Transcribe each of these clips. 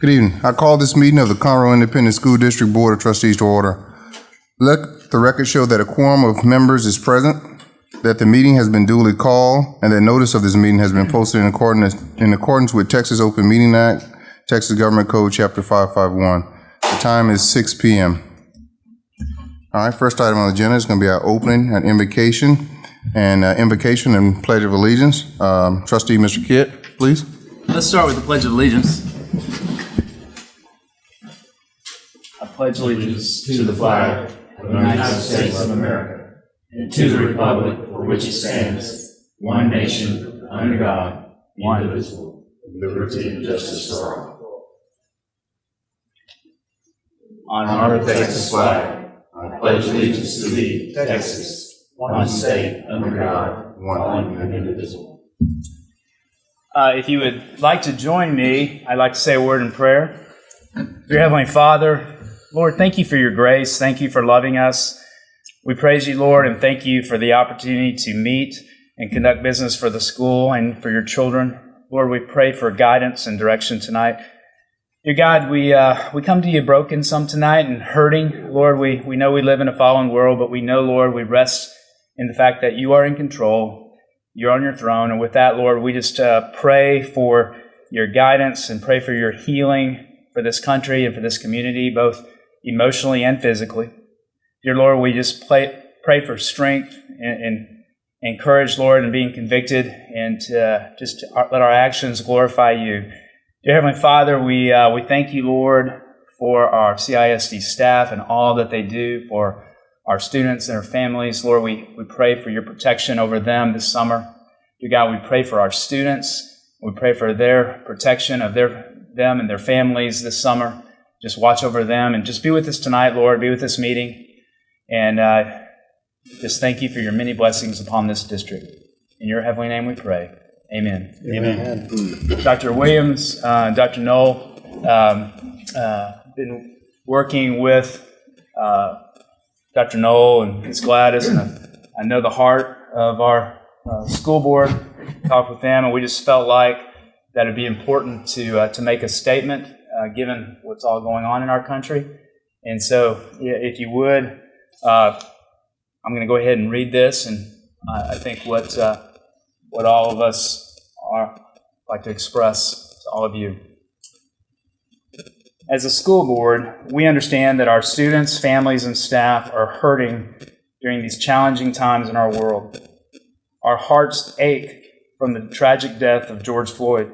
Good evening. I call this meeting of the Conroe Independent School District Board of Trustees to order. Let the record show that a quorum of members is present, that the meeting has been duly called, and that notice of this meeting has been posted in accordance, in accordance with Texas Open Meeting Act, Texas Government Code, Chapter 551. The time is 6 PM. All right, first item on the agenda is going to be our opening and invocation, and uh, invocation and pledge of allegiance. Um, Trustee Mr. Kidd, please. Let's start with the Pledge of Allegiance. I pledge allegiance to the flag of the United States of America and to the republic for which it stands, one nation, under God, indivisible, with liberty and justice for all. on Honor the Texas flag. I pledge allegiance to thee, Texas, one state, under God, one and indivisible. Uh, if you would like to join me, I'd like to say a word in prayer. Dear Heavenly Father, Lord, thank you for your grace. Thank you for loving us. We praise you, Lord, and thank you for the opportunity to meet and conduct business for the school and for your children. Lord, we pray for guidance and direction tonight. Dear God, we, uh, we come to you broken some tonight and hurting. Lord, we, we know we live in a fallen world, but we know, Lord, we rest in the fact that you are in control. You're on your throne. And with that, Lord, we just uh, pray for your guidance and pray for your healing for this country and for this community, both emotionally and physically. Dear Lord, we just play, pray for strength and, and encourage, Lord, in being convicted and uh, just let our actions glorify you. Dear Heavenly Father, we, uh, we thank you, Lord, for our CISD staff and all that they do for our students and our families. Lord, we, we pray for your protection over them this summer. Dear God, we pray for our students. We pray for their protection of their, them and their families this summer. Just watch over them and just be with us tonight, Lord. Be with this meeting. And uh, just thank you for your many blessings upon this district. In your heavenly name we pray. Amen. Amen. Dr. Williams, uh, Dr. Null, um, uh, been working with uh, Dr. Null and Ms. Gladys, and I, I know the heart of our uh, school board. Talked with them, and we just felt like that it'd be important to uh, to make a statement, uh, given what's all going on in our country. And so, if you would, uh, I'm going to go ahead and read this, and I, think what uh, what all of us are like to express to all of you. As a school board, we understand that our students, families, and staff are hurting during these challenging times in our world. Our hearts ache from the tragic death of George Floyd.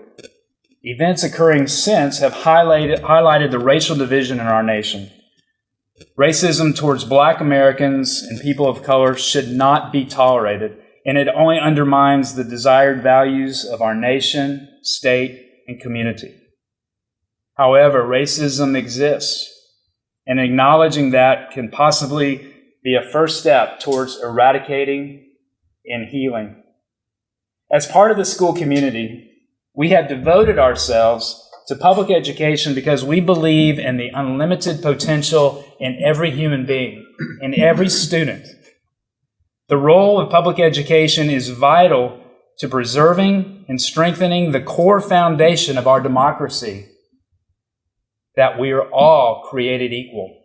Events occurring since have highlighted, highlighted the racial division in our nation. Racism towards black Americans and people of color should not be tolerated, and it only undermines the desired values of our nation, state, and community. However, racism exists, and acknowledging that can possibly be a first step towards eradicating and healing. As part of the school community, we have devoted ourselves to public education because we believe in the unlimited potential in every human being, in every student. The role of public education is vital to preserving and strengthening the core foundation of our democracy that we are all created equal.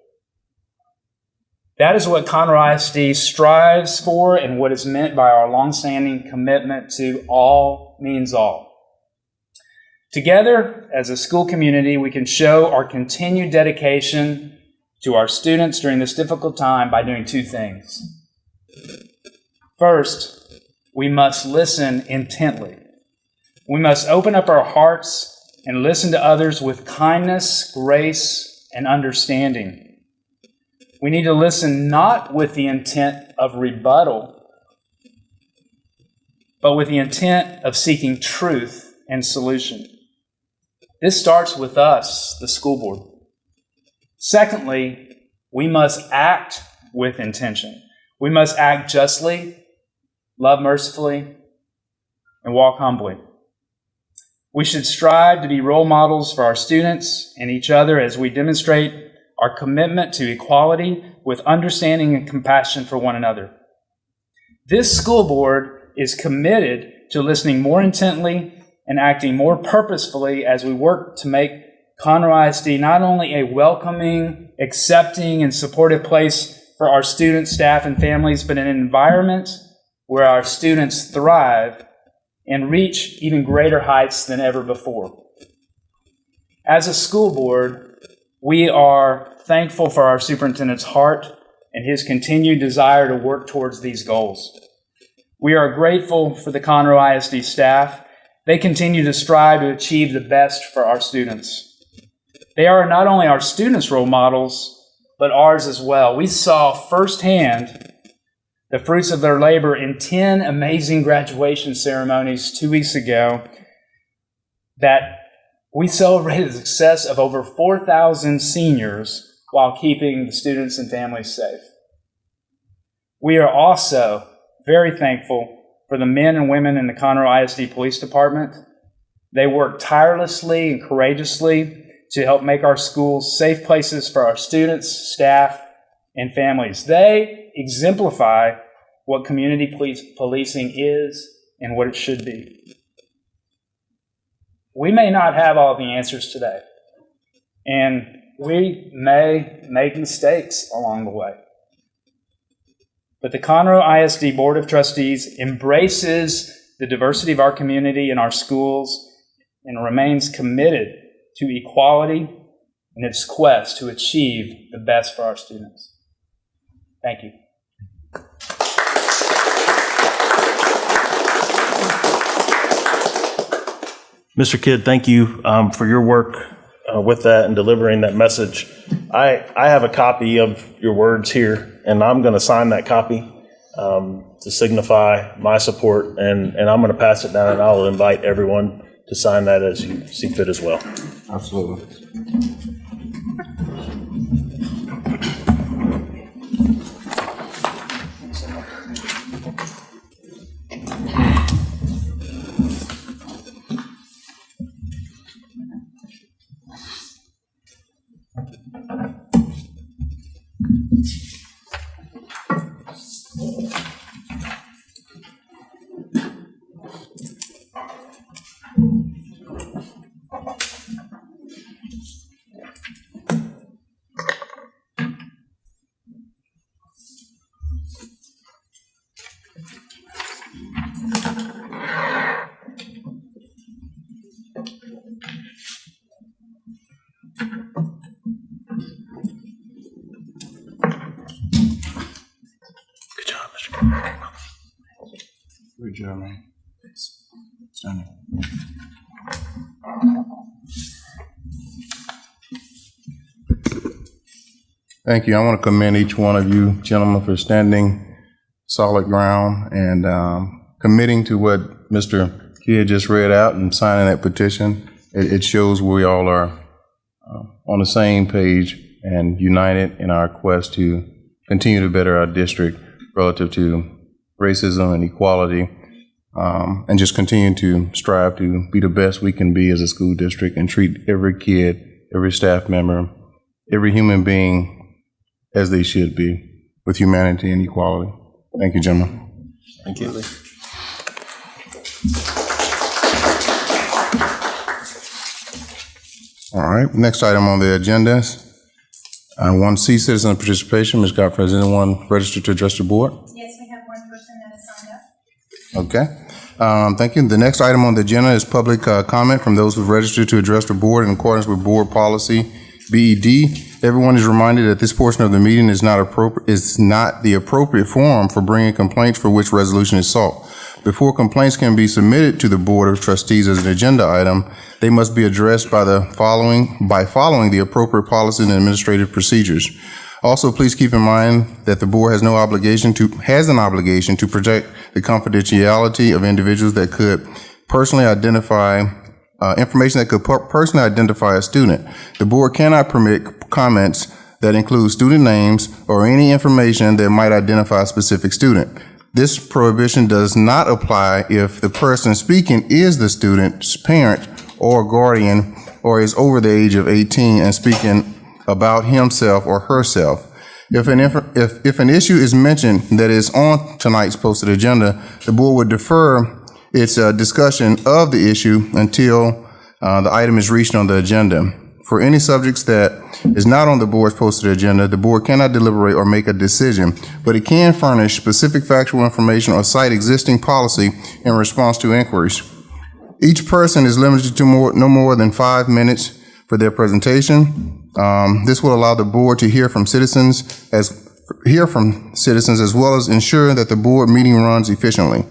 That is what Conroe ISD strives for and what is meant by our longstanding commitment to all means all. Together, as a school community, we can show our continued dedication to our students during this difficult time by doing two things. First, we must listen intently. We must open up our hearts and listen to others with kindness, grace, and understanding. We need to listen not with the intent of rebuttal, but with the intent of seeking truth and solution. This starts with us, the school board. Secondly, we must act with intention. We must act justly, love mercifully, and walk humbly. We should strive to be role models for our students and each other as we demonstrate our commitment to equality with understanding and compassion for one another. This school board is committed to listening more intently and acting more purposefully as we work to make Conroe ISD not only a welcoming, accepting, and supportive place for our students, staff, and families, but an environment where our students thrive and reach even greater heights than ever before. As a school board, we are thankful for our superintendent's heart and his continued desire to work towards these goals. We are grateful for the Conroe ISD staff. They continue to strive to achieve the best for our students. They are not only our students' role models, but ours as well. We saw firsthand the fruits of their labor in 10 amazing graduation ceremonies two weeks ago that we celebrated the success of over 4,000 seniors while keeping the students and families safe. We are also very thankful for the men and women in the Conroe ISD Police Department. They work tirelessly and courageously to help make our schools safe places for our students, staff, and families. They exemplify what community police, policing is and what it should be. We may not have all the answers today, and we may make mistakes along the way. But the Conroe ISD Board of Trustees embraces the diversity of our community and our schools and remains committed to equality in its quest to achieve the best for our students. Thank you. Mr. Kidd, thank you um, for your work uh, with that and delivering that message. I, I have a copy of your words here, and I'm going to sign that copy um, to signify my support, and, and I'm going to pass it down, and I'll invite everyone to sign that as you see fit as well. Absolutely. Thank you. I want to commend each one of you gentlemen for standing solid ground and um, committing to what Mr. Kidd just read out and signing that petition. It, it shows we all are uh, on the same page and united in our quest to continue to better our district relative to racism and equality, um, and just continue to strive to be the best we can be as a school district and treat every kid, every staff member, every human being as they should be, with humanity and equality. Thank you, gentlemen. Thank you. All right, next item on the agenda is uh, one C, citizen participation. Ms. Godfrey, is anyone registered to address the board? Yes, we have one person that has signed up. Okay. Um, Thank you. The next item on the agenda is public uh, comment from those who've registered to address the board in accordance with board policy BED. Everyone is reminded that this portion of the meeting is not appropriate, is not the appropriate forum for bringing complaints for which resolution is sought. Before complaints can be submitted to the Board of Trustees as an agenda item, they must be addressed by the following, by following the appropriate policies and administrative procedures. Also, please keep in mind that the board has no obligation to, has an obligation to protect the confidentiality of individuals that could personally identify, uh, information that could per- personally identify a student. The board cannot permit comments that include student names or any information that might identify a specific student. This prohibition does not apply if the person speaking is the student's parent or guardian or is over the age of 18 and speaking about himself or herself. If an, if, if an issue is mentioned that is on tonight's posted agenda, the board would defer its uh, discussion of the issue until uh, the item is reached on the agenda. For any subjects that is not on the board's posted agenda, the board cannot deliberate or make a decision, but it can furnish specific factual information or cite existing policy in response to inquiries. Each person is limited to more, no more than five minutes for their presentation. Um, this will allow the board to hear from citizens as, hear from citizens as well as ensure that the board meeting runs efficiently.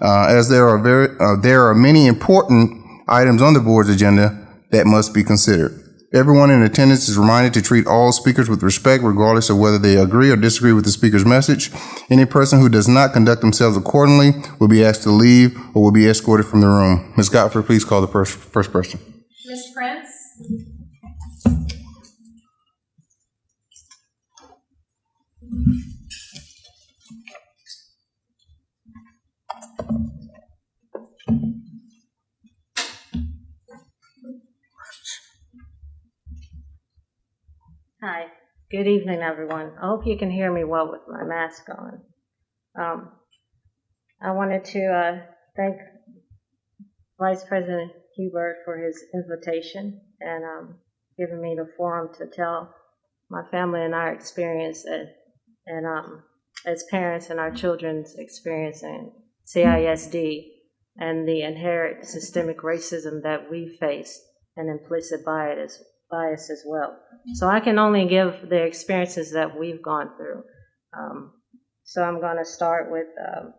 Uh, as there are very, uh, there are many important items on the board's agenda that must be considered. Everyone in attendance is reminded to treat all speakers with respect regardless of whether they agree or disagree with the speaker's message. Any person who does not conduct themselves accordingly will be asked to leave or will be escorted from the room. Ms. Godfrey, please call the first, first person. Ms. Prince? Good evening, everyone. I hope you can hear me well with my mask on. Um, I wanted to uh, thank Vice President Hubert for his invitation and um, giving me the forum to tell my family and our experience and, and um, as parents and our children's experience in CISD and the inherent systemic racism that we face and implicit bias bias as well. So I can only give the experiences that we've gone through. Um, so I'm going to start with um,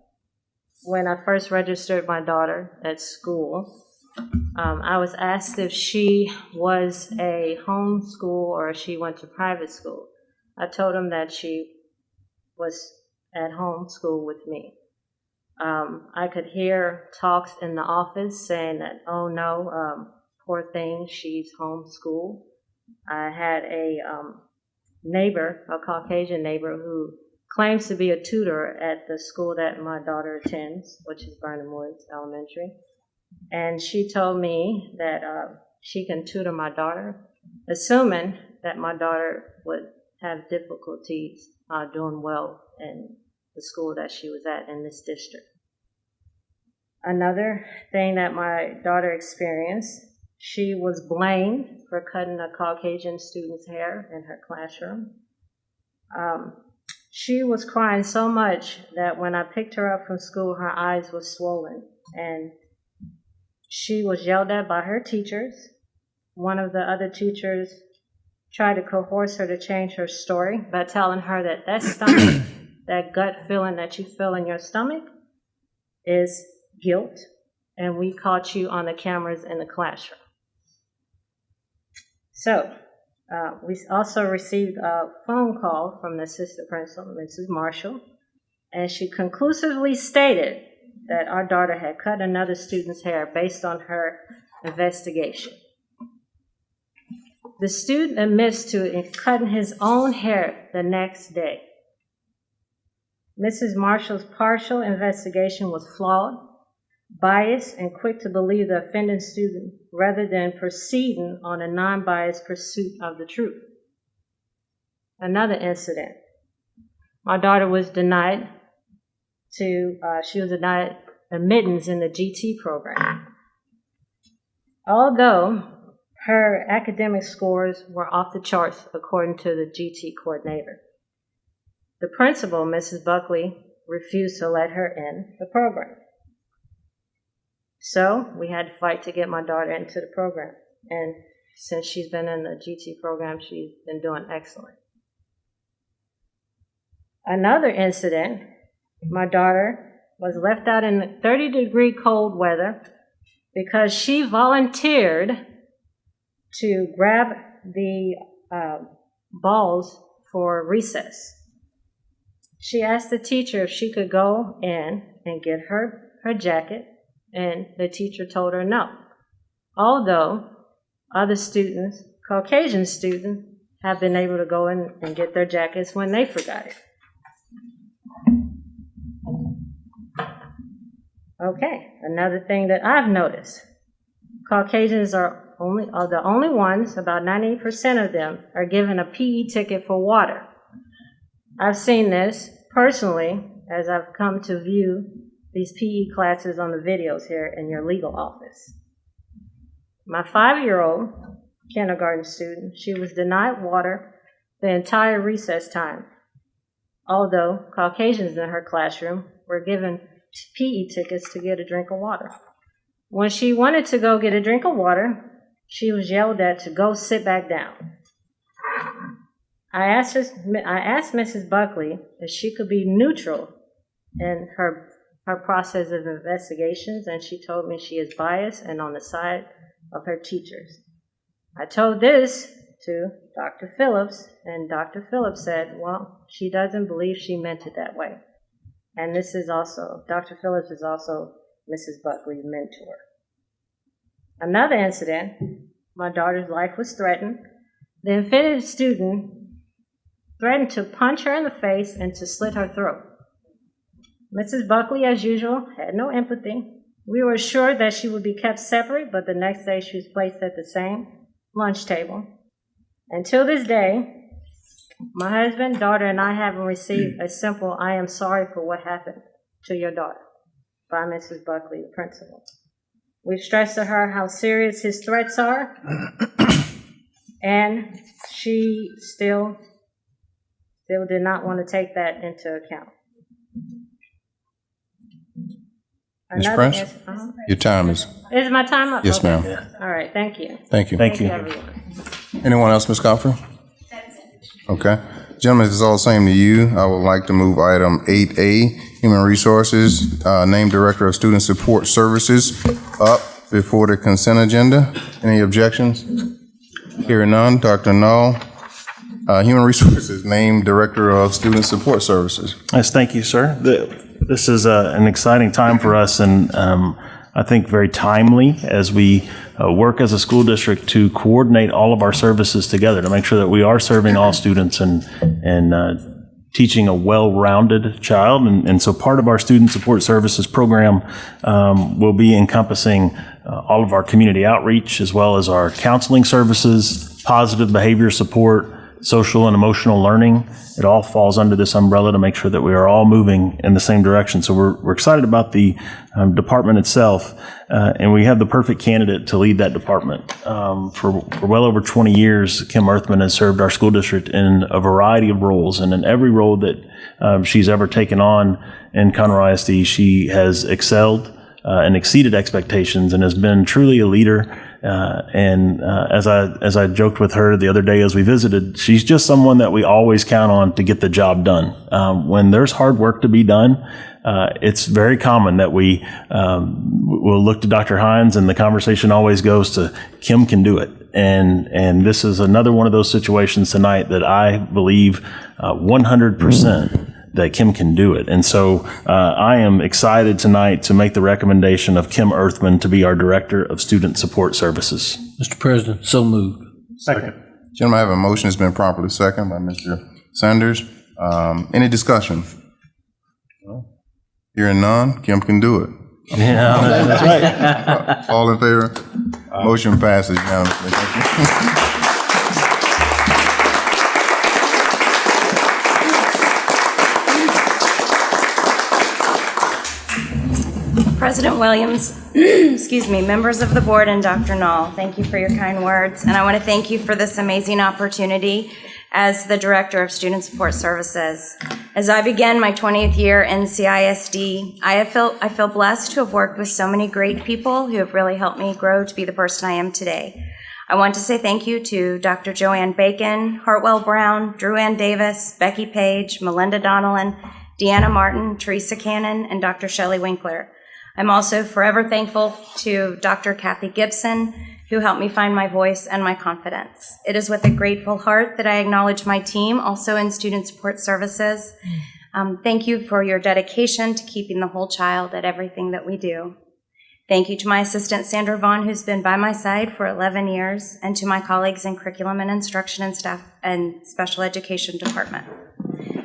when I first registered my daughter at school. Um, I was asked if she was a home school or if she went to private school. I told them that she was at home school with me. Um, I could hear talks in the office saying that, oh no, um, poor thing, she's homeschooled. I had a um, neighbor, a Caucasian neighbor, who claims to be a tutor at the school that my daughter attends, which is Birnham Woods Elementary. And she told me that uh, she can tutor my daughter, assuming that my daughter would have difficulties uh, doing well in the school that she was at in this district. Another thing that my daughter experienced she was blamed for cutting a Caucasian student's hair in her classroom. Um, she was crying so much that when I picked her up from school, her eyes were swollen. And she was yelled at by her teachers. One of the other teachers tried to coerce her to change her story by telling her that that stomach, that gut feeling that you feel in your stomach, is guilt, and we caught you on the cameras in the classroom. So, uh, we also received a phone call from the assistant principal, Mrs. Marshall, and she conclusively stated that our daughter had cut another student's hair based on her investigation. The student admits to cutting his own hair the next day. Mrs. Marshall's partial investigation was flawed biased and quick to believe the offending student rather than proceeding on a non biased pursuit of the truth. Another incident my daughter was denied to, uh, she was denied admittance in the GT program. Although her academic scores were off the charts according to the GT coordinator. The principal, Mrs. Buckley, refused to let her in the program. So we had to fight to get my daughter into the program. And since she's been in the GT program, she's been doing excellent. Another incident, my daughter was left out in 30 degree cold weather because she volunteered to grab the uh, balls for recess. She asked the teacher if she could go in and get her, her jacket and the teacher told her no. Although other students, Caucasian students, have been able to go in and get their jackets when they forgot it. Okay, another thing that I've noticed Caucasians are only are the only ones, about 90% of them, are given a PE ticket for water. I've seen this personally as I've come to view these PE classes on the videos here in your legal office. My five year old kindergarten student. She was denied water the entire recess time, although Caucasians in her classroom were given PE tickets to get a drink of water. When she wanted to go get a drink of water, she was yelled at to go sit back down. I asked, I asked Mrs. Buckley if she could be neutral in her, her process of investigations, and she told me she is biased and on the side of her teachers. I told this to Dr. Phillips, and Dr. Phillips said, well, she doesn't believe she meant it that way. And this is also, Dr. Phillips is also Mrs. Buckley's mentor. Another incident, my daughter's life was threatened. The offended student threatened to punch her in the face and to slit her throat. Mrs. Buckley, as usual, had no empathy. We were assured that she would be kept separate, but the next day she was placed at the same lunch table. Until this day, my husband, daughter, and I haven't received a simple I am sorry for what happened to your daughter by Mrs. Buckley, the principal. We've stressed to her how serious his threats are, and she still still did not want to take that into account. Ms. Another Prince? ins- uh-huh. Your time is, Is my time up? yes, Okay. ma'am. All right, thank you. Thank you. Thank you. everyone. Anyone else, Ms. Godfrey? Okay. Gentlemen, this is all the same to you. I would like to move item 8A, Human Resources, uh, Name Director of Student Support Services, up before the consent agenda. Any objections? Hearing none, Dr. Null, uh, Human Resources, Name Director of Student Support Services. Yes, thank you, sir. The- This is uh, an exciting time for us and um, I think very timely as we uh, work as a school district to coordinate all of our services together to make sure that we are serving all students and, and uh, teaching a well-rounded child. And, and so part of our student support services program um, will be encompassing uh, all of our community outreach as well as our counseling services, positive behavior support, social and emotional learning. It all falls under this umbrella to make sure that we are all moving in the same direction. So we're, we're excited about the um, department itself, uh, and we have the perfect candidate to lead that department. Um, for, for well over 20 years, Kim Earthman has served our school district in a variety of roles, and in every role that um, she's ever taken on in Conroe ISD, she has excelled uh, and exceeded expectations and has been truly a leader. Uh, and uh, as I as I joked with her the other day as we visited, she's just someone that we always count on to get the job done. Um, when there's hard work to be done, uh, it's very common that we um, will look to Dr. Hines, and the conversation always goes to Kim can do it. And and this is another one of those situations tonight that I believe uh, 100 percent that Kim can do it. And so uh, I am excited tonight to make the recommendation of Kim Earthman to be our Director of Student Support Services. Mr. President, so moved. Second. Gentlemen, I have a motion that's been properly seconded by Mr. Sanders. Um, Any discussion? Hearing none, Kim can do it. Yeah, that's right. All in favor? Motion passes unanimously. President Williams, excuse me, members of the board, and Dr. Null, thank you for your kind words. And I want to thank you for this amazing opportunity as the Director of Student Support Services. As I begin my 20th year in CISD, I felt, I feel blessed to have worked with so many great people who have really helped me grow to be the person I am today. I want to say thank you to Dr. Joanne Bacon, Hartwell Brown, Drew Ann Davis, Becky Page, Melinda Donnellan, Deanna Martin, Teresa Cannon, and Dr. Shelley Winkler. I'm also forever thankful to Dr. Kathy Gibson, who helped me find my voice and my confidence. It is with a grateful heart that I acknowledge my team, also in Student Support Services. Um, thank you for your dedication to keeping the whole child at everything that we do. Thank you to my assistant Sandra Vaughn, who's been by my side for 11 years, and to my colleagues in Curriculum and Instruction and Staff and Special Education Department.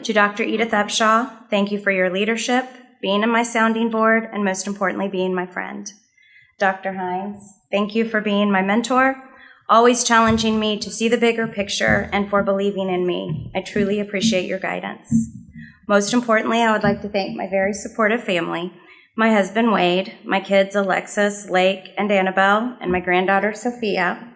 To Dr. Edith Upshaw, thank you for your leadership, being in my sounding board, and most importantly, being my friend. Dr. Hines, thank you for being my mentor, always challenging me to see the bigger picture and for believing in me. I truly appreciate your guidance. Most importantly, I would like to thank my very supportive family, my husband Wade, my kids Alexis, Lake, and Annabelle, and my granddaughter Sophia,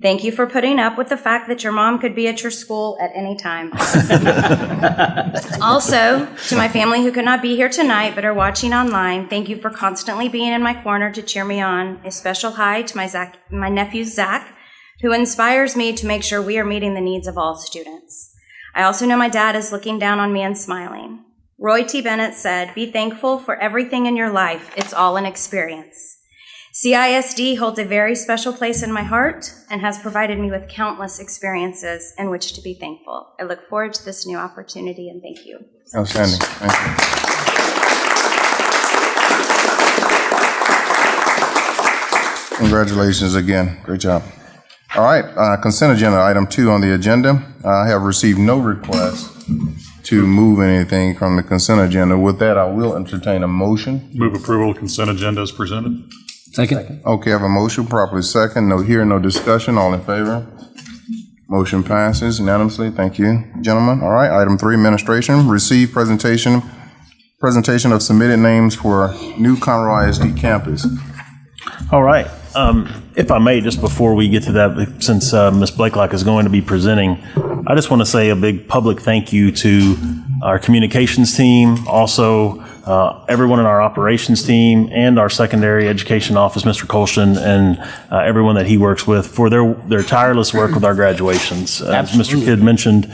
Thank you for putting up with the fact that your mom could be at your school at any time. Also, to my family who could not be here tonight but are watching online, thank you for constantly being in my corner to cheer me on. A special hi to my Zach, my nephew Zach, who inspires me to make sure we are meeting the needs of all students. I also know my dad is looking down on me and smiling. Roy T. Bennett said, Be thankful for everything in your life. It's all an experience. CISD holds a very special place in my heart and has provided me with countless experiences in which to be thankful. I look forward to this new opportunity and thank you. Outstanding. Thank you. Congratulations again. Great job. All right, uh, consent agenda, item two on the agenda. I have received no request to move anything from the consent agenda. With that, I will entertain a motion. Move approval of consent agenda as presented. Second. Okay, I have a motion properly second. No here, no discussion. All in favor? Motion passes unanimously. Thank you, gentlemen. All right, item three, administration. Receive presentation, presentation of submitted names for new Conroe ISD campus. All right. Um, If I may, just before we get to that, since uh, Ms. Blakelock is going to be presenting, I just want to say a big public thank you to our communications team, also uh, everyone in our operations team, and our secondary education office, Mr. Colston, and uh, everyone that he works with for their their tireless work with our graduations. As Mr. Kidd mentioned,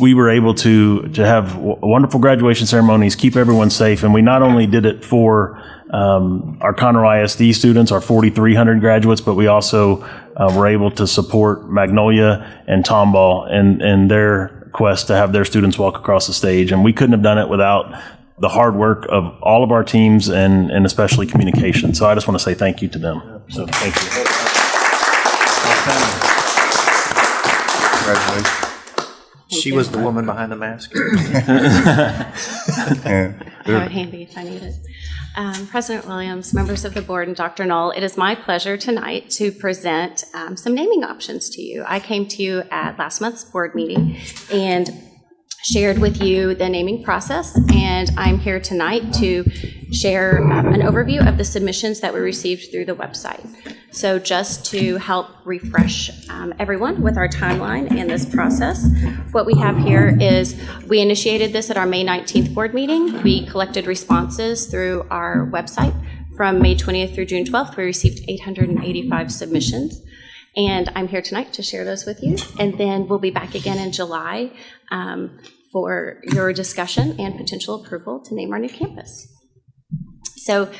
we were able to to have w- wonderful graduation ceremonies, keep everyone safe, and we not only did it for um, our Conroe ISD students, our 4,300 graduates, but we also uh, were able to support Magnolia and Tomball and in their quest to have their students walk across the stage. And we couldn't have done it without the hard work of all of our teams and, and especially communication. So I just want to say thank you to them. So thank you. Congratulations. She was the woman behind the mask. And Have it handy if I need it. Um, President Williams, members of the board, and Dr. Null, it is my pleasure tonight to present um, some naming options to you. I came to you at last month's board meeting and shared with you the naming process, and I'm here tonight to share um, an overview of the submissions that we received through the website. So just to help refresh um, everyone with our timeline and this process, what we have here is, we initiated this at our May 19th board meeting. We collected responses through our website. From May 20th through June 12th, we received 885 submissions. And I'm here tonight to share those with you. And then we'll be back again in July um, for your discussion and potential approval to name our new campus. So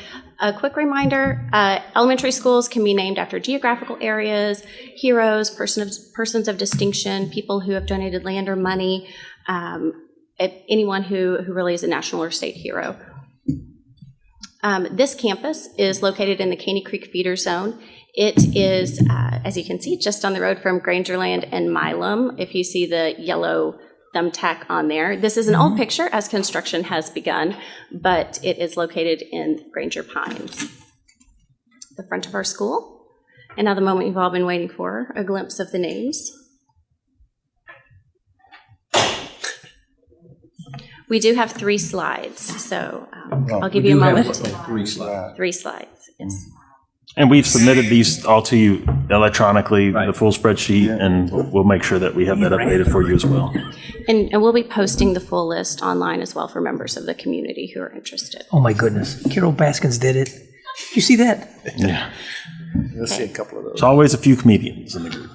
a quick reminder, uh, elementary schools can be named after geographical areas, heroes, person of, persons of distinction, people who have donated land or money, um, anyone who, who really is a national or state hero. Um, This campus is located in the Caney Creek feeder zone. It is, uh, as you can see, just on the road from Grangerland and Milam. If you see the yellow thumbtack on there. This is an old picture as construction has begun, but it is located in Granger Pines. The front of our school. And now the moment you've all been waiting for, a glimpse of the names. We do have three slides, so um, I'll give you a moment. Three slides. Three slides, yes. And we've submitted these all to you electronically, the full spreadsheet, and we'll we'll make sure that we have that updated for you as well. And, and we'll be posting the full list online as well for members of the community who are interested. Oh my goodness. Carol Baskins did it. You see that? Yeah. You'll see a couple of those. There's always a few comedians in the group.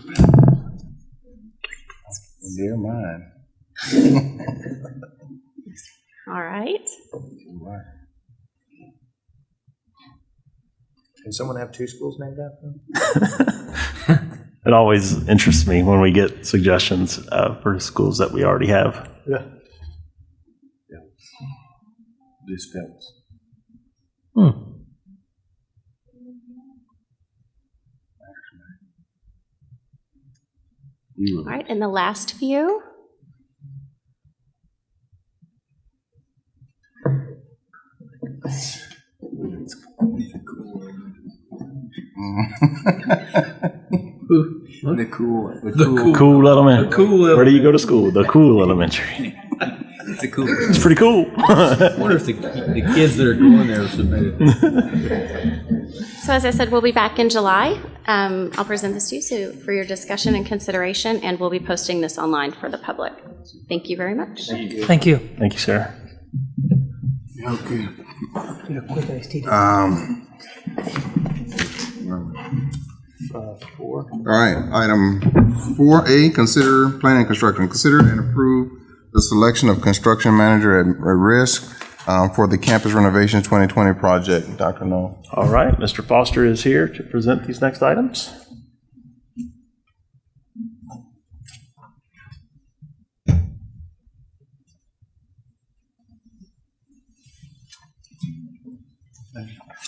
Dear mine. All right. Can someone have two schools named after them? It always interests me when we get suggestions uh, for schools that we already have. Yeah. This Phelps. All right, and the last few. The cool. The cool. Cool Elementary. Where do you go to school? The Cool Elementary. It's a cool. It's pretty cool. I wonder if the, the kids that are going there submitted. So as I said, we'll be back in July. Um, I'll present this to you so for your discussion and consideration, and we'll be posting this online for the public. Thank you very much. Thank you. Thank you, Sarah. Okay. Get All right, item four A, consider planning construction, consider and approve the selection of construction manager at, at risk um, for the campus renovation twenty twenty project. Dr. Null. All right, Mr. Foster is here to present these next items.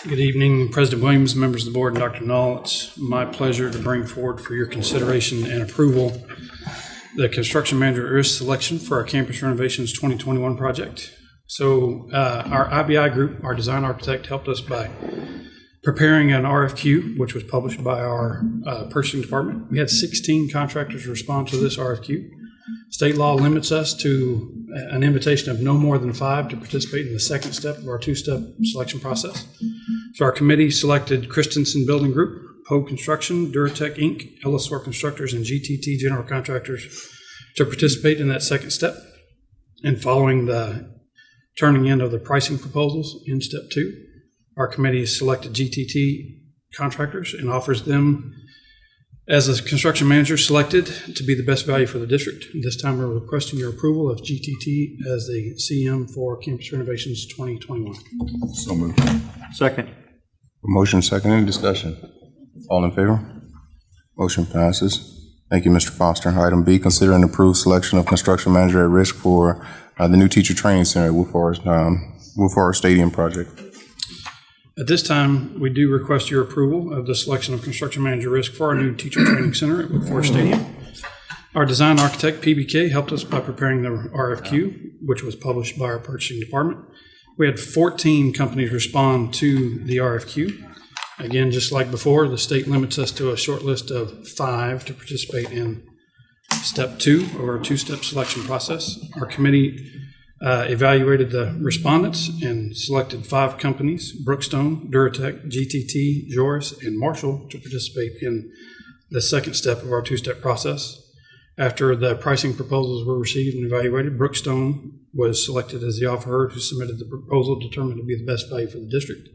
Good evening, President Williams, members of the board, and Dr. Null. It's my pleasure to bring forward for your consideration and approval the construction manager risk selection for our campus renovations 2021 project. So uh, our IBI group, our design architect, helped us by preparing an RFQ, which was published by our uh, purchasing department. We had 16 contractors respond to this RFQ. State law limits us to an invitation of no more than five to participate in the second step of our two-step selection process. So our committee selected Christensen Building Group, Poe Construction, Duratec Inc., Ellisor Constructors, and GTT General Contractors to participate in that second step. And following the turning in of the pricing proposals in step two, our committee selected GTT contractors and offers them as a construction manager selected to be the best value for the district. This time, we're requesting your approval of GTT as the CM for campus renovations 2021. So moved. Second. Motion second, any discussion? All in favor? Motion passes. Thank you, Mr. Foster. Item B, consider and approve selection of construction manager at risk for uh, the new teacher training center at Wolf Forest, um, Wolf Forest Stadium project. At this time, we do request your approval of the selection of construction manager risk for our new teacher training center at Wood Forest oh. Stadium. Our design architect, PBK, helped us by preparing the RFQ, which was published by our purchasing department. We had 14 companies respond to the RFQ. Again, just like before, the state limits us to a short list of five to participate in step two of our two-step selection process. Our committee uh, evaluated the respondents and selected five companies, Brookstone, Duratec, GTT, Joris, and Marshall, to participate in the second step of our two-step process. After the pricing proposals were received and evaluated, Brookstone was selected as the offerer who submitted the proposal determined to be the best value for the district.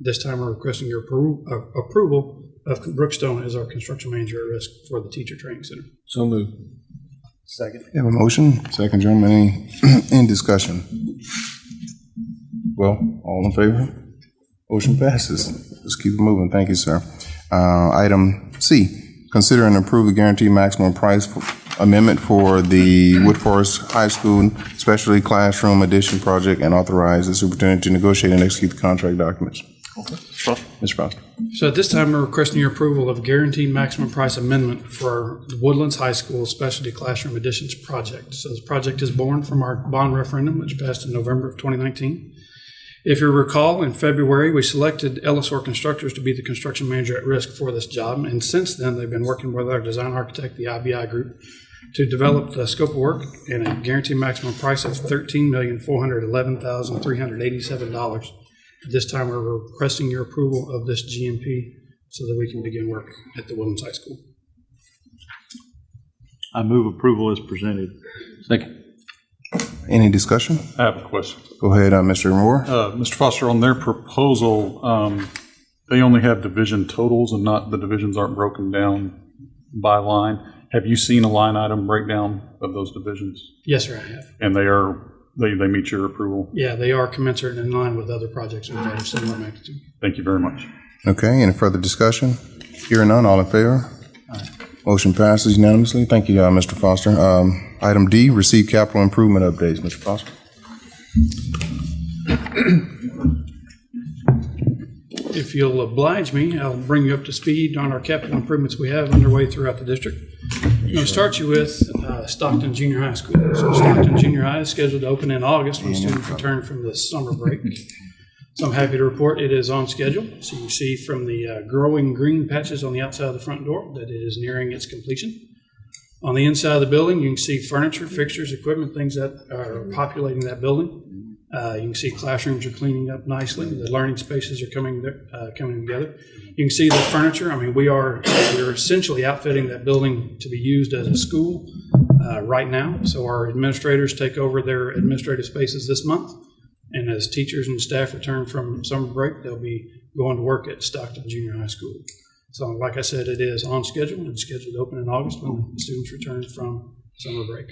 This time, we're requesting your uh, approval of Brookstone as our construction manager at risk for the teacher training center. So moved. Second. You have a motion, second, gentlemen, any, any discussion? Well, all in favor? Motion passes. Let's keep it moving. Thank you, sir. Uh, item C, consider and approve the guaranteed maximum price amendment for the Wood Forest High School Specialty Classroom Addition Project and authorize the superintendent to negotiate and execute the contract documents. Mr. Foster. So at this time, we're requesting your approval of a guaranteed maximum price amendment for the Woodlands High School Specialty Classroom Additions Project. So this project is born from our bond referendum, which passed in November of 2019. If you recall, in February, we selected Ellisor Constructors to be the construction manager at risk for this job. And since then, they've been working with our design architect, the IBI group, to develop the scope of work and a guaranteed maximum price of $13,411,387. At this time, we're requesting your approval of this GMP so that we can begin work at the Williams High School. I move approval as presented. Second. Any discussion? I have a question. Go ahead, uh, Mr. Moore. Uh, Mr. Foster, on their proposal, um, they only have division totals and not, the divisions aren't broken down by line. Have you seen a line item breakdown of those divisions? Yes, sir, I have. And they are, they, they meet your approval? Yeah, they are commensurate and in line with other projects we've had of similar magnitude. Thank you very much. Okay, any further discussion? Hearing none, all in favor? Motion passes unanimously. Thank you, uh, Mr. Foster. Um, Item D, receive capital improvement updates. Mr. Foster? If you'll oblige me, I'll bring you up to speed on our capital improvements we have underway throughout the district. I'm going to start you with uh, Stockton Junior High School. So Stockton Junior High is scheduled to open in August when students return from the summer break. So I'm happy to report it is on schedule. So you see from the uh, growing green patches on the outside of the front door that it is nearing its completion. On the inside of the building, you can see furniture, fixtures, equipment, things that are populating that building. Uh, you can see classrooms are cleaning up nicely. The learning spaces are coming uh, coming together. You can see the furniture. I mean, we are we're essentially outfitting that building to be used as a school uh, right now. So our administrators take over their administrative spaces this month, and as teachers and staff return from summer break, they'll be going to work at Stockton Junior High School. So, like I said, it is on schedule and scheduled to open in August when students return from summer break.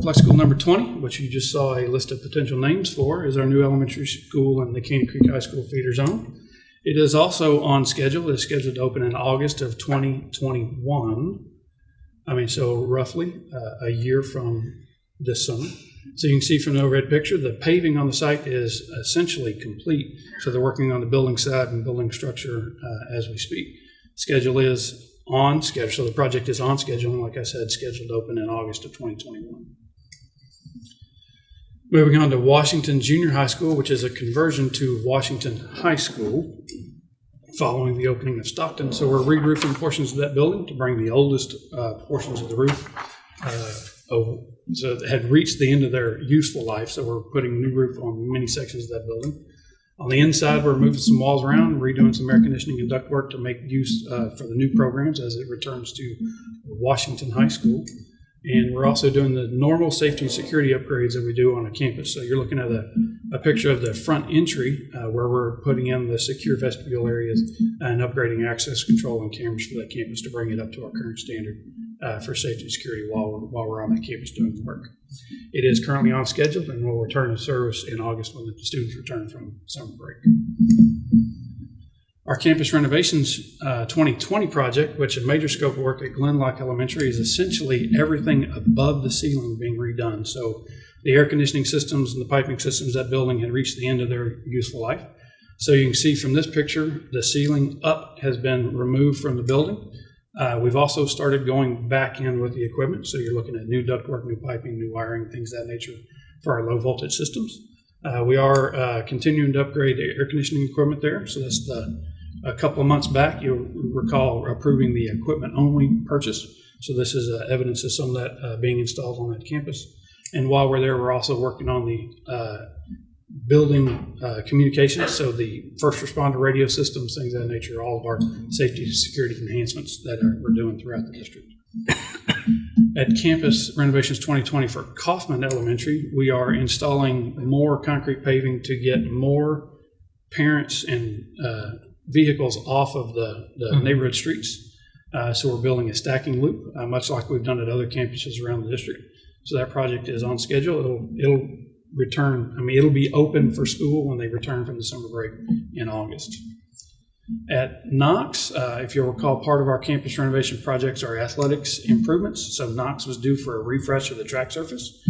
Flex School number 20, which you just saw a list of potential names for, is our new elementary school in the Caney Creek High School feeder zone. It is also on schedule. It is scheduled to open in August of 2021. I mean, so roughly uh, a year from this summer. So you can see from the overhead picture, the paving on the site is essentially complete. So they're working on the building side and building structure uh, as we speak. Schedule is on schedule. So the project is on schedule, and like I said, scheduled to open in August of 2021. Moving on to Washington Junior High School, which is a conversion to Washington High School following the opening of Stockton. So we're re-roofing portions of that building to bring the oldest uh, portions of the roof uh, over. So had reached the end of their useful life, so we're putting new roof on many sections of that building. On the inside, we're moving some walls around, redoing some air conditioning and ductwork to make use uh, for the new programs as it returns to Washington High School. And we're also doing the normal safety and security upgrades that we do on a campus. So you're looking at a, a picture of the front entry uh, where we're putting in the secure vestibule areas and upgrading access control and cameras for that campus to bring it up to our current standard uh, for safety and security while we're, while we're on that campus doing the work. It is currently on schedule and will return to service in August when the students return from summer break. Our campus renovations uh, 2020 project, which a major scope of work at Glen Loch Elementary, is essentially everything above the ceiling being redone. So the air conditioning systems and the piping systems that building had reached the end of their useful life. So you can see from this picture, the ceiling up has been removed from the building. Uh, we've also started going back in with the equipment. So you're looking at new ductwork, new piping, new wiring, things of that nature for our low voltage systems. Uh, we are uh, continuing to upgrade the air conditioning equipment there. So that's the a couple of months back, you'll recall approving the equipment only purchase. So this is uh, evidence of some of that uh, being installed on that campus. And while we're there, we're also working on the uh, building uh, communications. So the first responder radio systems, things of that nature, all of our safety and security enhancements that are, we're doing throughout the district. At Campus Renovations 2020 for Kaufman Elementary, we are installing more concrete paving to get more parents and uh, vehicles off of the, the neighborhood streets. Uh, so we're building a stacking loop, uh, much like we've done at other campuses around the district. So that project is on schedule. It'll it'll return. I mean, it'll be open for school when they return from the summer break in August. At Knox, uh, if you'll recall, part of our campus renovation projects are athletics improvements. So Knox was due for a refresh of the track surface.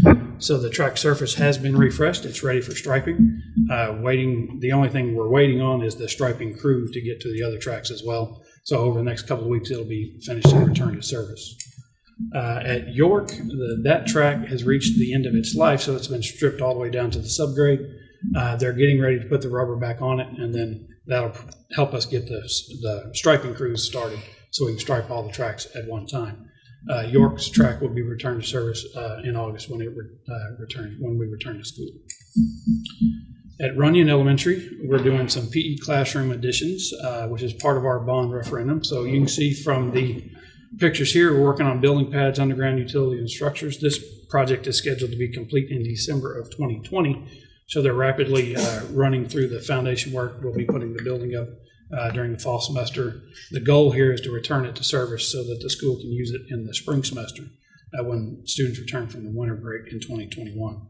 So the track surface has been refreshed. It's ready for striping. Uh, waiting. The only thing we're waiting on is the striping crew to get to the other tracks as well. So over the next couple of weeks, it'll be finished and returned to service. Uh, at York, the, that track has reached the end of its life, so it's been stripped all the way down to the subgrade. Uh, they're getting ready to put the rubber back on it, and then that'll help us get the, the striping crews started so we can stripe all the tracks at one time. Uh, York's track will be returned to service uh, in August when it re- uh, return when we return to school. At Runyan Elementary, we're doing some PE classroom additions, uh, which is part of our bond referendum. So you can see from the pictures here, we're working on building pads, underground utilities, and structures. This project is scheduled to be complete in December of 2020. So they're rapidly uh, running through the foundation work. We'll be putting the building up uh, during the fall semester. The goal here is to return it to service so that the school can use it in the spring semester uh, when students return from the winter break in 2021.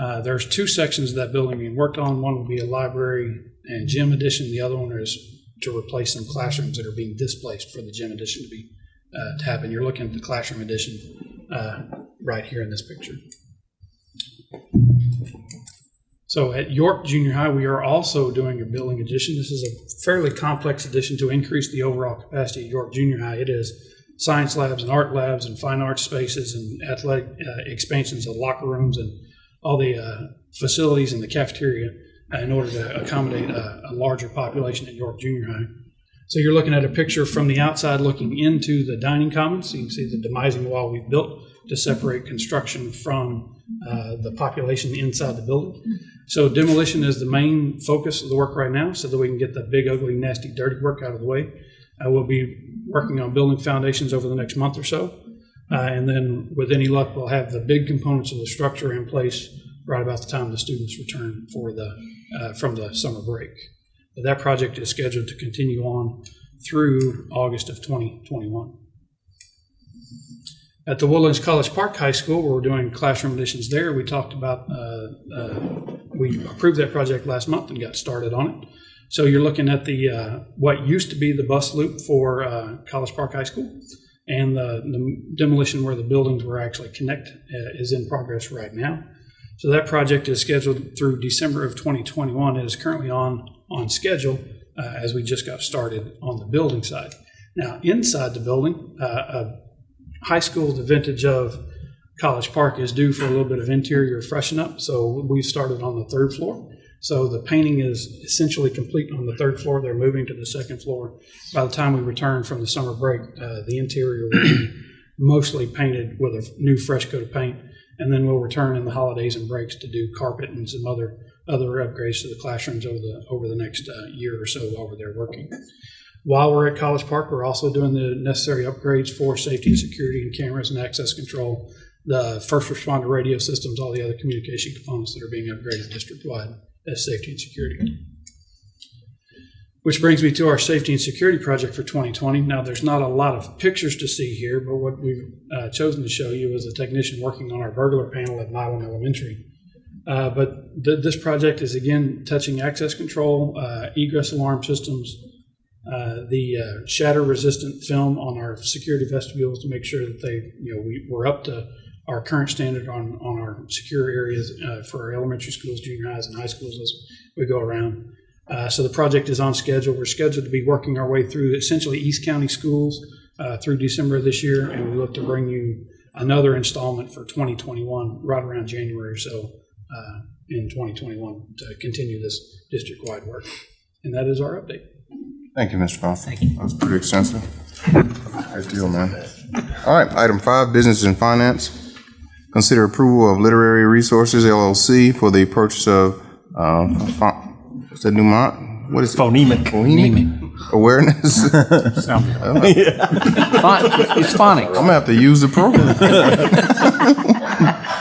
Uh, there's two sections of that building being worked on. One will be a library and gym addition. The other one is to replace some classrooms that are being displaced for the gym addition to be uh, to happen. You're looking at the classroom addition uh, right here in this picture. So at York Junior High, we are also doing a building addition. This is a fairly complex addition to increase the overall capacity at York Junior High. It is science labs and art labs and fine arts spaces and athletic uh, expansions of locker rooms and all the uh, facilities in the cafeteria uh, in order to accommodate a, a larger population at York Junior High. So you're looking at a picture from the outside looking into the dining commons. You can see the demising wall we've built to separate construction from uh, the population inside the building. So demolition is the main focus of the work right now so that we can get the big, ugly, nasty, dirty work out of the way. Uh, We'll be working on building foundations over the next month or so. Uh, And then with any luck, we'll have the big components of the structure in place right about the time the students return for the, uh, from the summer break. But That project is scheduled to continue on through August of 2021. At the Woodlands College Park High School, where we're doing classroom additions there, we talked about, uh, uh, we approved that project last month and got started on it. So you're looking at the, uh, what used to be the bus loop for uh, College Park High School, and the the demolition where the buildings were actually connect uh, is in progress right now. So that project is scheduled through December of 2021. It is currently on, on schedule uh, as we just got started on the building side. Now, inside the building, uh, a high school, the vintage of College Park is due for a little bit of interior freshen up. So we started on the third floor. So the painting is essentially complete on the third floor. They're moving to the second floor. By the time we return from the summer break, uh, the interior will be mostly painted with a new fresh coat of paint. And then we'll return in the holidays and breaks to do carpet and some other other upgrades to the classrooms over the over the next uh, year or so while we're there working. While we're at College Park, we're also doing the necessary upgrades for safety and security and cameras and access control, the first responder radio systems, all the other communication components that are being upgraded district-wide as safety and security. Which brings me to our safety and security project for 2020. Now, there's not a lot of pictures to see here, but what we've uh, chosen to show you is a technician working on our burglar panel at Milam Elementary. Uh, But th- this project is again touching access control, uh, egress alarm systems, uh, the uh, shatter-resistant film on our security vestibules to make sure that they, you know, we, we're up to our current standard on, on our secure areas uh, for our elementary schools, junior highs, and high schools as we go around. Uh, so the project is on schedule. We're scheduled to be working our way through essentially East County schools uh, through December of this year, and we look to bring you another installment for 2021 right around January or so in 2021 to continue this district-wide work. And that is our update. Thank you, Mr. Foster. That was pretty extensive. Great deal, man. All right, item five, business and finance. Consider approval of Literacy Resources LLC for the purchase of, uh, pho- what's that, Newmont? What is it? Phonemic. Phonemic awareness. Phon- It's phonics. I'm gonna have to use the program.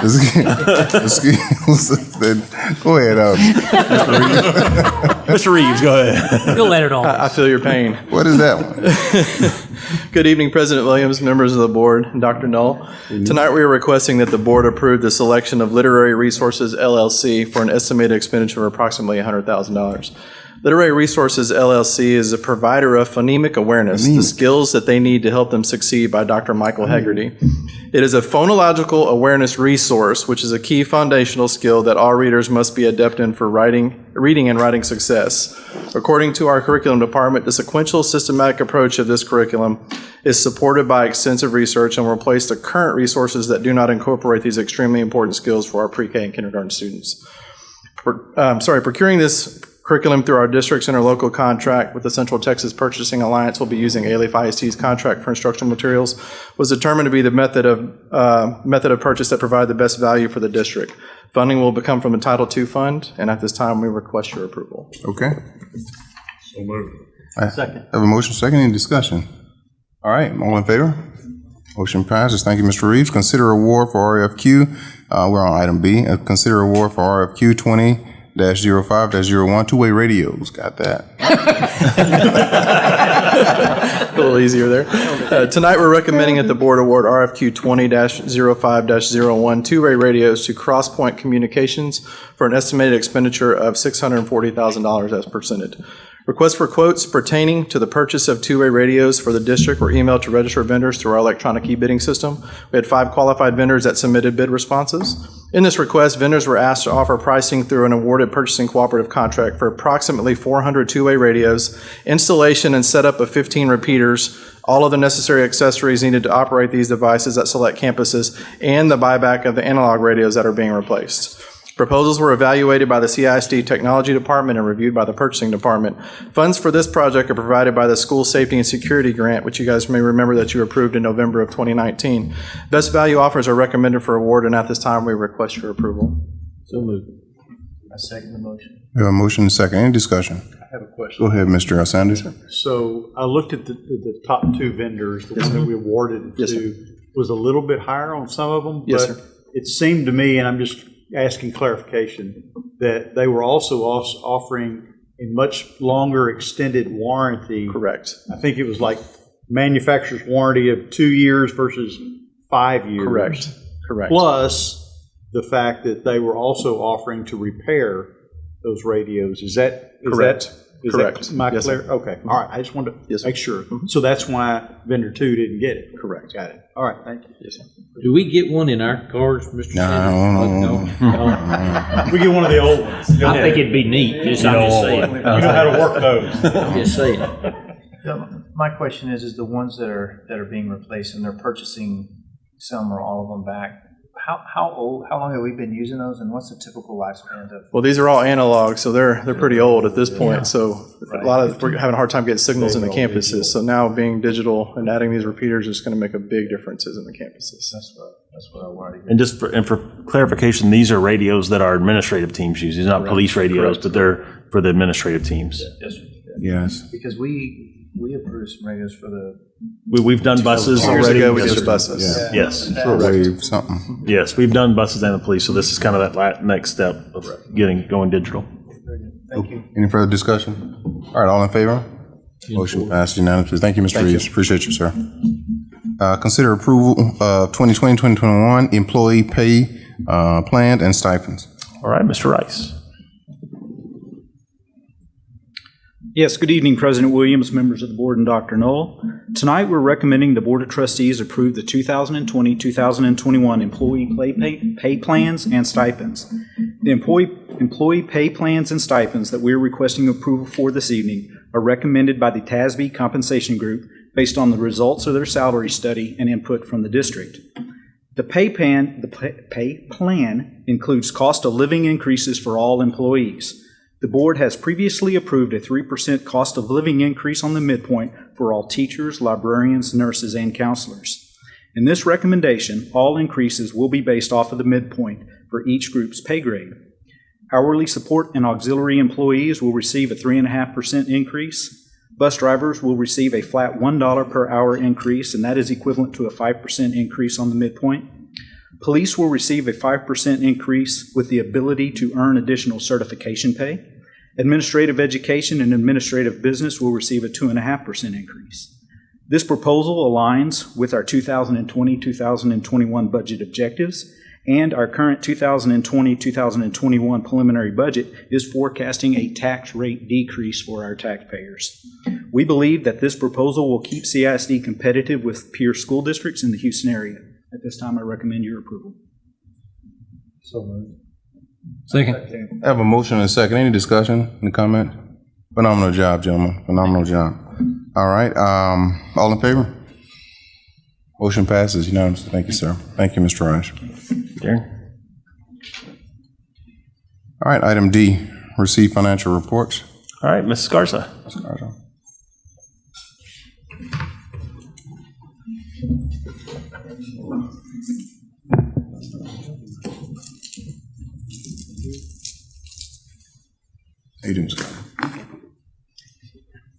Excuse, then, go ahead, uh, Mr. Reeves, go ahead. You'll let it all. I feel your pain. what is that one? Good evening, President Williams, members of the board, and Dr. Null. Tonight, we are requesting that the board approve the selection of Literacy Resources LLC for an estimated expenditure of approximately $100,000. Literacy Resources LLC is a provider of phonemic awareness, the skills that they need to help them succeed by Dr. Michael Heggerty. It is a phonological awareness resource, which is a key foundational skill that all readers must be adept in for writing, reading and writing success. According to our curriculum department, the sequential systematic approach of this curriculum is supported by extensive research and will replace the current resources that do not incorporate these extremely important skills for our pre-K and kindergarten students. Um, sorry, procuring this curriculum through our district's interlocal contract with the Central Texas Purchasing Alliance will be using Alief ISD's contract for instructional materials was determined to be the method of, uh, method of purchase that provided the best value for the district. Funding will become from the Title II fund, and at this time, we request your approval. Okay. So moved. Second. Have a motion, second, any discussion? All right, all in favor? Motion passes. Thank you, Mr. Reeves. Consider award for RFQ, uh, we're on item B, Uh, consider award for RFQ twenty dash zero five dash zero one, two-way radios, got that. A little easier there. Uh, Tonight, we're recommending that the board award RFQ 20-05-01 two-way radios to Crosspoint Communications for an estimated expenditure of $640,000 as presented. Requests for quotes pertaining to the purchase of two-way radios for the district were emailed to registered vendors through our electronic e-bidding system. We had five qualified vendors that submitted bid responses. In this request, vendors were asked to offer pricing through an awarded purchasing cooperative contract for approximately 400 two-way radios, installation and setup of 15 repeaters, all of the necessary accessories needed to operate these devices at select campuses, and the buyback of the analog radios that are being replaced. Proposals were evaluated by the CISD Technology Department and reviewed by the Purchasing Department. Funds for this project are provided by the School Safety and Security Grant, which you guys may remember that you approved in November of 2019. Best value offers are recommended for award, and at this time, we request your approval. So moved. I second the motion. We have a motion and second. Any discussion? I have a question. Go ahead, Mr. Sanders. So I looked at the, the top two vendors, the one that we awarded Yes, sir. to was a little bit higher on some of them. Yes, but sir. It seemed to me, and I'm just asking clarification, that they were also offering a much longer extended warranty. Correct. I think it was like manufacturer's warranty of two years versus five years. Correct. Correct. Plus the fact that they were also offering to repair those radios. Is that? is Correct. that- is Correct. that my Yes, clear? Okay, mm-hmm. all right. I just wanted Yes, to sir. make sure. Mm-hmm. So that's why vendor two didn't get it. Correct. Got it. All right, thank you. Yes, sir. Do we get one in our cars, Mr. No, Sanders? no, No? We get one of the old ones. You I think it'd be neat, just, I'm just saying. know how to work those. I'm just saying. So My question is, is the ones that are, that are being replaced and they're purchasing some or all of them back, how, how old, how long have we been using those and what's the typical lifespan of? Well, these are all analog, so they're, they're pretty old at this point. So a lot of, we're having a hard time getting signals in the campuses. So now being digital and adding these repeaters is going to make a big differences in the campuses. That's what, that's what I wanted to And just for, and for clarification, these are radios that our administrative teams use. These are not police radios, but they're for the administrative teams. Yes. Yes. Because we, we approved some radios for the. We, we've done buses Years already. ago, we Yes, did the buses. Yeah. Yes, Wave something. yes, we've done buses and the police, so this is kind of that la- next step of getting, going digital. Thank you. Any further discussion? All right, all in favor? Motion passed unanimously. Thank you, Mr. Reeves. Appreciate you, sir. Uh, Consider approval of 2020, 2021 employee pay uh, plan and stipends. All right, Mr. Rice. Yes, good evening, President Williams, members of the board, and Dr. Null. Tonight, we're recommending the Board of Trustees approve the 2020-2021 employee pay, pay, plans and stipends. The employee, employee pay plans and stipends that we're requesting approval for this evening are recommended by the TASB Compensation Group based on the results of their salary study and input from the district. The pay the pay plan includes cost of living increases for all employees. The board has previously approved a 3% cost of living increase on the midpoint for all teachers, librarians, nurses, and counselors. In this recommendation, all increases will be based off of the midpoint for each group's pay grade. Hourly support and auxiliary employees will receive a 3.5% increase. Bus drivers will receive a flat $1 per hour increase, and that is equivalent to a 5% increase on the midpoint. Police will receive a 5% increase with the ability to earn additional certification pay. Administrative education and administrative business will receive a 2.5% increase. This proposal aligns with our 2020-2021 budget objectives, and our current 2020-2021 preliminary budget is forecasting a tax rate decrease for our taxpayers. We believe that this proposal will keep CISD competitive with peer school districts in the Houston area. At this time, I recommend your approval. So moved. Second. I have a motion and a second. Any discussion, any comment? Phenomenal job, gentlemen. Phenomenal job. All right, um, all in favor? Motion passes unanimously. Thank you, sir. Thank you, Mr. Rice. Darren? All right, item D, receive financial reports. All right, Mrs. Garza. How you doing, Scott?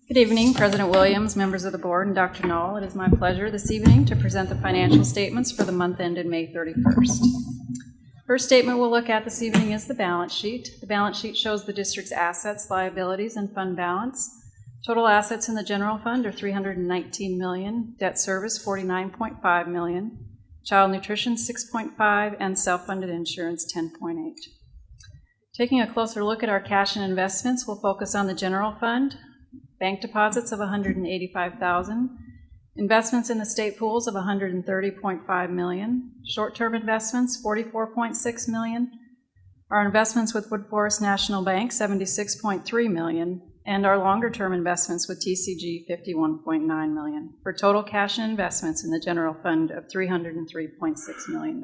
Good evening, President Williams, members of the board, and Dr. Null. It is my pleasure this evening to present the financial statements for the month ended May 31st. First statement we'll look at this evening is the balance sheet. The balance sheet shows the district's assets, liabilities, and fund balance. Total assets in the general fund are 319 million, debt service 49.5 million, child nutrition 6.5, and self-funded insurance 10.8. Taking a closer look at our cash and investments, we'll focus on the general fund, bank deposits of 185,000, investments in the state pools of 130.5 million, short-term investments 44.6 million, our investments with Woodforest National Bank 76.3 million, and our longer-term investments with TCG 51.9 million, for total cash and investments in the general fund of $303.6 million.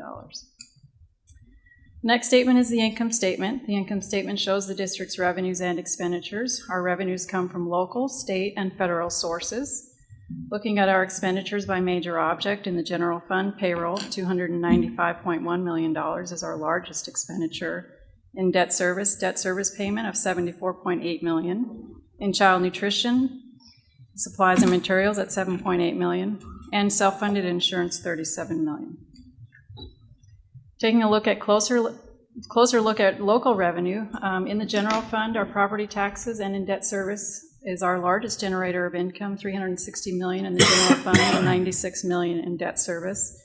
Next statement is the income statement. The income statement shows the district's revenues and expenditures. Our revenues come from local, state, and federal sources. Looking at our expenditures by major object, in the general fund, payroll, $295.1 million is our largest expenditure. In debt service, debt service payment of 74.8 million. In child nutrition, supplies and materials at 7.8 million. And self-funded insurance, $37 million. Taking a look at closer, closer look at local revenue, um, in the general fund, our property taxes and in debt service is our largest generator of income, 360 million in the general fund and 96 million in debt service.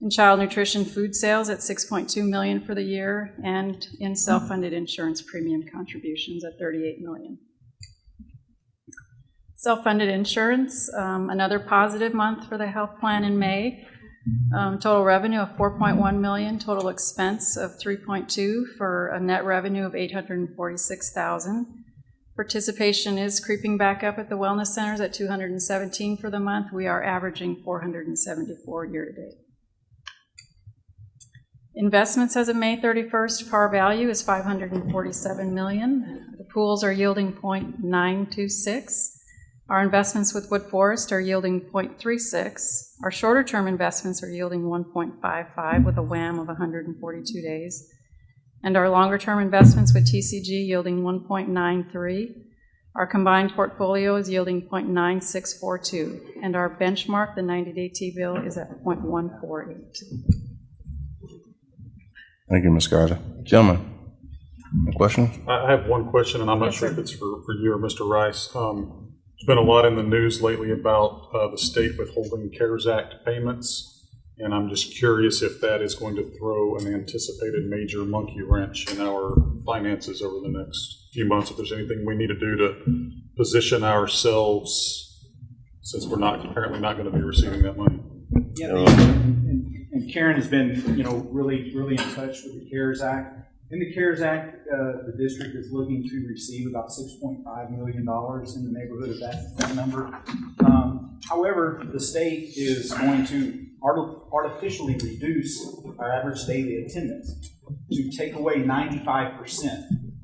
In child nutrition food sales at 6.2 million for the year and in self-funded insurance premium contributions at 38 million. Self-funded insurance, um, another positive month for the health plan in May. Um, total revenue of 4.1 million, total expense of 3.2 for a net revenue of 846,000. Participation is creeping back up at the wellness centers at 217 for the month. We are averaging 474 year to date. Investments as of May 31st, par value is 547 million. The pools are yielding 0.926. Our investments with Woodforest are yielding 0.36. Our shorter term investments are yielding 1.55 with a WAM of 142 days. And our longer term investments with TCG yielding 1.93. Our combined portfolio is yielding 0.9642. And our benchmark, the 90 day T bill, is at 0.148. Thank you, Ms. Garza. Gentlemen, a question? I I have one question, and I'm not sure if it's for, for you or Mr. Rice. Um, There's been a lot in the news lately about uh, the state withholding CARES Act payments, and I'm just curious if that is going to throw an anticipated major monkey wrench in our finances over the next few months, if there's anything we need to do to position ourselves, since we're not, apparently not going to be receiving that money. Yeah, and and Karen has been, you know, really, really in touch with the CARES Act. In the CARES Act, uh, the district is looking to receive about $6.5 million in the neighborhood of that, that number. Um, However, the state is going to art- artificially reduce our average daily attendance to take away 95%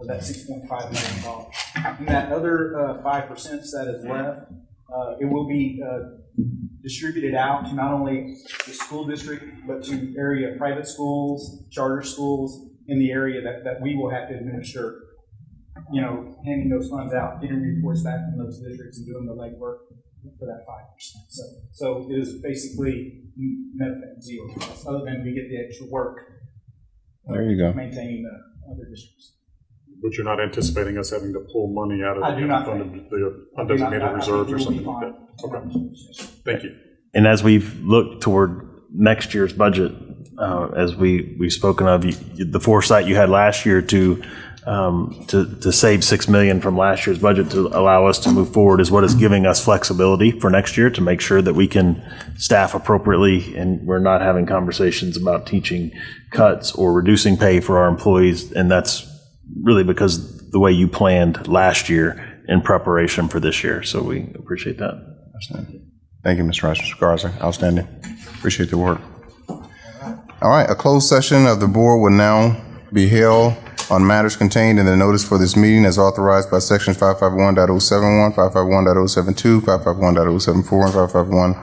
of that $6.5 million. And that other uh, 5% that is left, uh, it will be uh, distributed out to not only the school district, but to area private schools, charter schools in the area that, that we will have to administer, you know, handing those funds out, getting reports back from those districts and doing the legwork for that five percent. So, so it is basically nothing, zero, cost, other than we get the extra work. There you go. Maintaining the other districts. But you're not anticipating us having to pull money out of I do not the think- the not- I- I undesignated reserves or something like that? Okay. Thank you. And as we've looked toward next year's budget, uh, as we, we've spoken of, you- the foresight you had last year to, um, to, to save 6 million from last year's budget to allow us to move forward is what is giving us flexibility for next year to make sure that we can staff appropriately and we're not having conversations about teaching cuts or reducing pay for our employees. And that's really because the way you planned last year in preparation for this year. So we appreciate that. Thank you, Mr. Rice. Mr. Garza, outstanding. Appreciate the work. All right, a closed session of the board will now be held on matters contained in the notice for this meeting as authorized by sections 551.071, 551.072, 551.074, and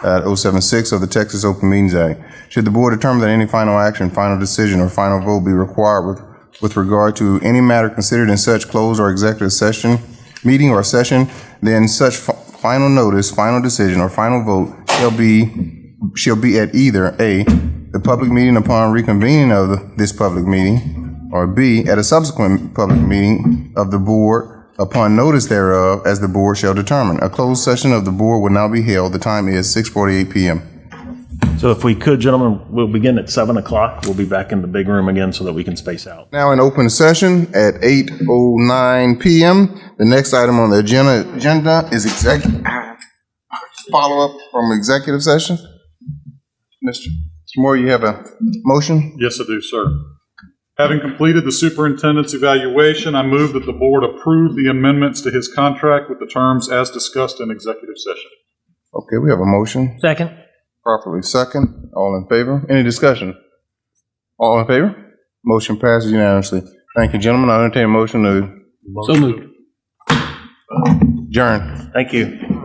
551.076 of the Texas Open Meetings Act. Should the board determine that any final action, final decision, or final vote be required with, with regard to any matter considered in such closed or executive session, meeting or session, then such final notice, final decision, or final vote shall be, shall be at either A, the public meeting upon reconvening of the- this public meeting, or B, at a subsequent public meeting of the board upon notice thereof, as the board shall determine. A closed session of the board will now be held. The time is 6:48 PM. So if we could, gentlemen, we'll begin at 7 o'clock. We'll be back in the big room again so that we can space out. Now in open session at 8:09 PM. The next item on the agenda, agenda is exec, follow-up from executive session. Mr. Moore, you have a motion? Yes, I do, sir. Having completed the superintendent's evaluation, I move that the board approve the amendments to his contract with the terms as discussed in executive session. Okay, we have a motion. Second. Properly second. All in favor? Any discussion? All in favor? Motion passes unanimously. Thank you, gentlemen. I entertain a motion to So moved. adjourn. Thank you.